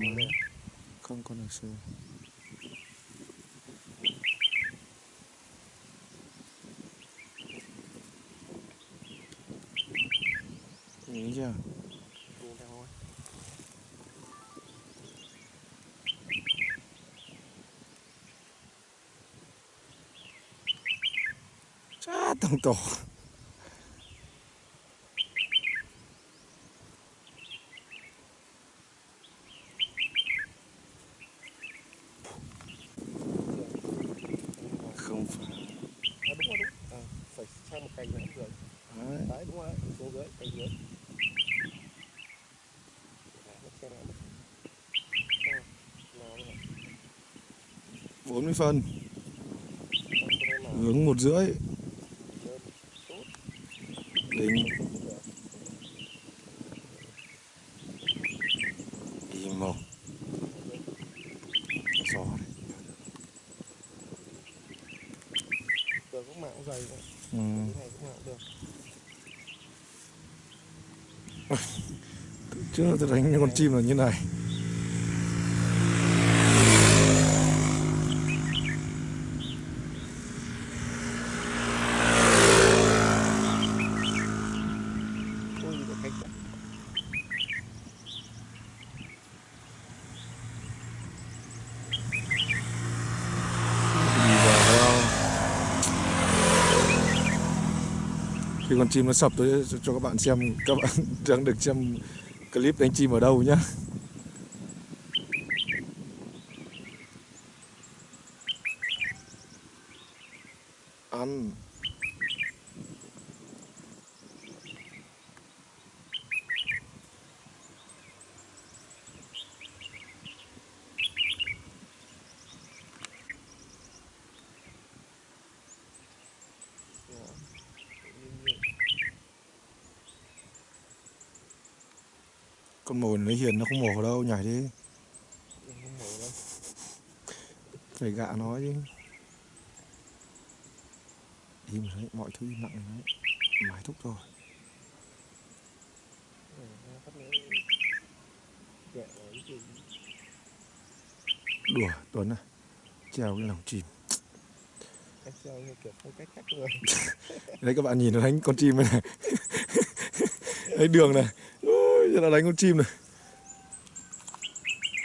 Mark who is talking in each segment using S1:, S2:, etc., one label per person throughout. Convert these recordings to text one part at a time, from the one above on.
S1: máy không có được xưa Nghĩ chưa?
S2: Buông theo thôi.
S1: Chá tổng tổ Không phải
S2: À, đúng rồi đúng. À, phải sang một cành nữa dưới.
S1: Đấy.
S2: Đấy đúng rồi, dưới, dưới. Nữa.
S1: 40 phân Hướng một rưỡi. Đính Im một Gió đấy
S2: Được cũng mạng cũng dày
S1: ừ.
S2: Cái này cũng mạng được.
S1: Trước tôi đánh con chim là như này. Đi vào Khi con chim nó sập tôi cho các bạn xem, Các bạn đang được xem clip đánh chim ở đâu nhá? Ăn. Con mồi nó hiền nó không mổ đâu nhảy đi. Phải gạ nó chứ Im đấy, mọi thứ im lặng đấy Mãi thúc rồi. Đùa Tuấn à Treo cái lòng chim. Đấy các bạn nhìn nó đánh con chim này Đấy đường này giờ là đánh con chim này.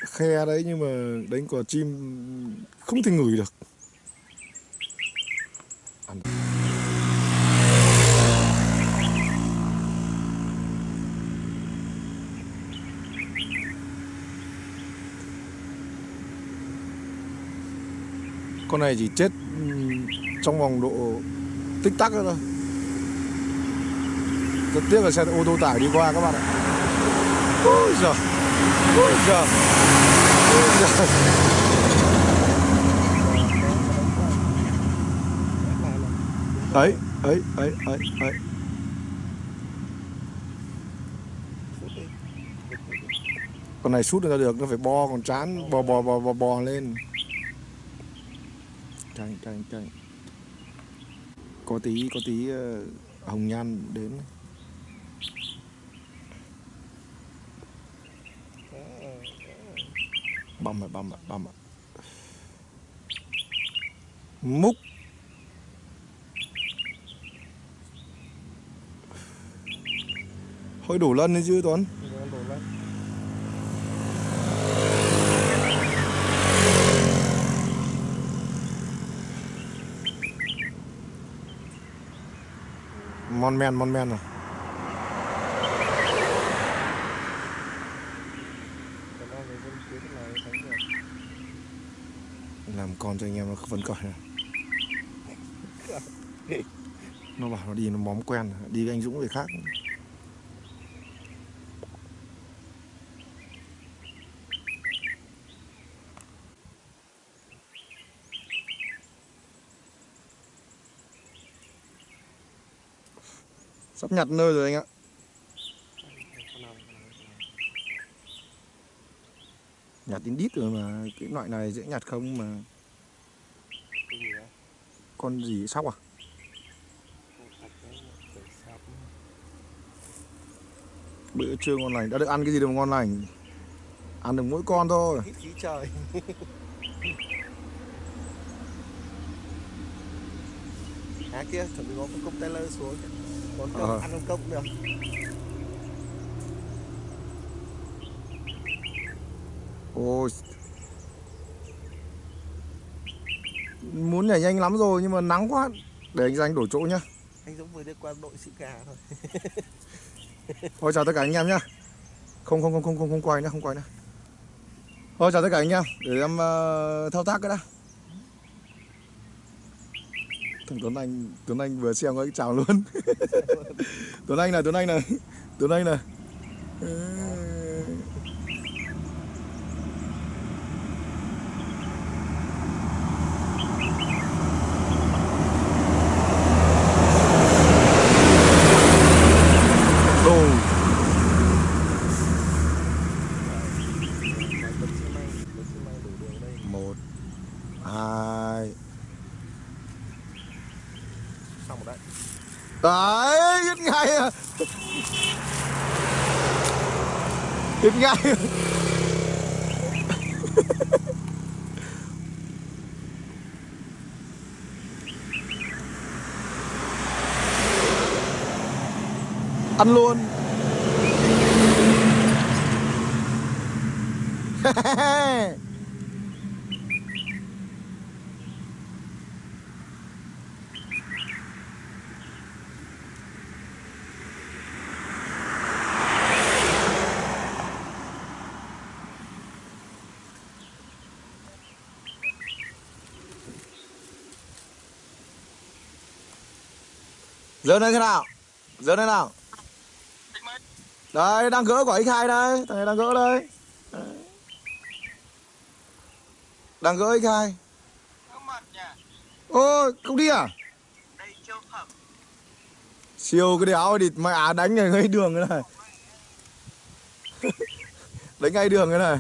S1: Khe đấy nhưng mà đánh quả chim không thể ngửi được. Ăn. Con này chỉ chết trong vòng độ tích tắc thôi. Rất tiếc là xe ô tô tải đi qua các bạn ạ ôi giời ôi giời ôi giời ấy ấy ấy ấy ấy con này sút ra được nó phải bo còn chán bò bò bò bò bò lên. Tranh tranh tranh có tí có tí uh, hồng nhan đến. Băm rồi băm rồi băm rồi. Múc. Hơi đủ lân đấy chứ Tuấn? Mon men mon men rồi làm con cho anh em nó vẫn cởi này. nó bảo nó đi, nó móm quen, đi với anh Dũng người khác. Sắp nhặt nơi rồi anh ạ. Nhặt đến đít rồi mà, cái loại này dễ nhặt không mà con gì sóc à? Bữa trưa ngon lành. Đã được ăn cái gì đâu mà ngon lành? Ăn được mỗi con thôi.
S2: Hít khí trời. À kia chuẩn bị có con container xuống. Con cốc
S1: Ờ.
S2: ăn con cốc được.
S1: Ôi muốn nhảy nhanh lắm rồi nhưng mà nắng quá. Để anh danh đổi chỗ nhá.
S2: Anh giống vừa đi qua đội sĩ gà thôi.
S1: Thôi chào tất cả anh em nhá. Không không không không không không quay nữa không quay nữa. Thôi chào tất cả anh em. Để em ờ, thao tác cái đã. Thằng Tuấn Anh Tuấn Anh vừa xem cái chào luôn. Tuấn Anh này Tuấn Anh này Tuấn Anh này đồ một hai
S2: xong rồi đấy
S1: đấy biết ngay à biết ngay ăn luôn Dỡ lên thế nào? Dỡ lên nào? Đây, đang gỡ quả X2 đây, thằng này đang gỡ đây. Đấy. Đang gỡ X2. Ôi không đi à? Siêu cái đéo thì mẹ à đánh ngay đường cái này. đánh ngay đường cái này.